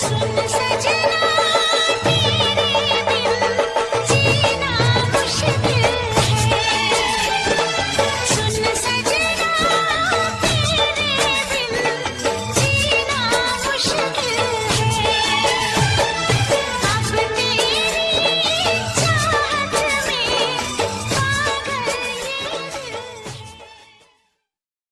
सुन सजा